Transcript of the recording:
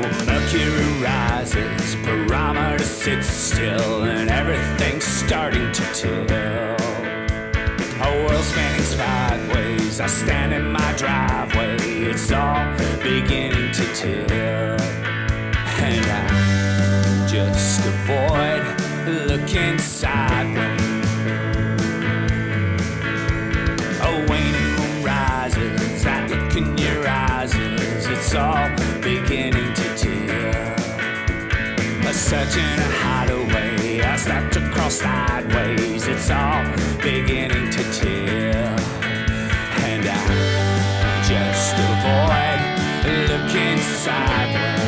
Mercury rises, barometer sits still, and everything's starting to tilt. A world spinning sideways. I stand in my driveway. It's all beginning to tilt. And I just avoid looking sideways. A waning moon rises. That it's all A search in a hideaway. I start to cross sideways. It's all beginning to tilt. And I just avoid looking sideways.